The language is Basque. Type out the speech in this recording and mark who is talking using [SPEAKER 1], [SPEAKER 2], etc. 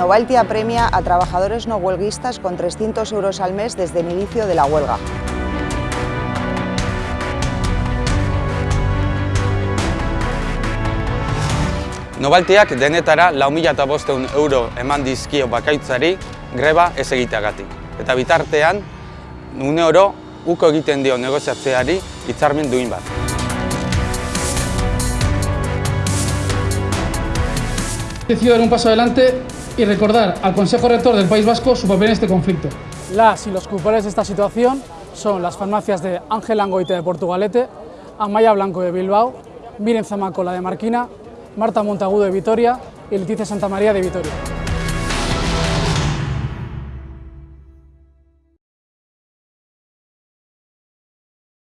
[SPEAKER 1] Novaltia premia a trabajadores no huelguistas con 300 euros al mes desde el inicio de la huelga.
[SPEAKER 2] Nobaltiak denetara lau mila eta bosteun euro eman dizkio bakaitzari greba ez egiteagatik. Eta bitartean, une oro, uko egiten dio negoziatzeari hitzarmen duin bat.
[SPEAKER 3] Decidido dar un paso adelante y recordar al Consejo Rector del País Vasco su papel en este conflicto.
[SPEAKER 4] Las y los culpables de esta situación son las farmacias de Ángel Angoite de Portugalete, Amaya Blanco de Bilbao, Miren Zamacola de Marquina, Marta Montagudo de Vitoria y Leticia Santamaría de Vitoria.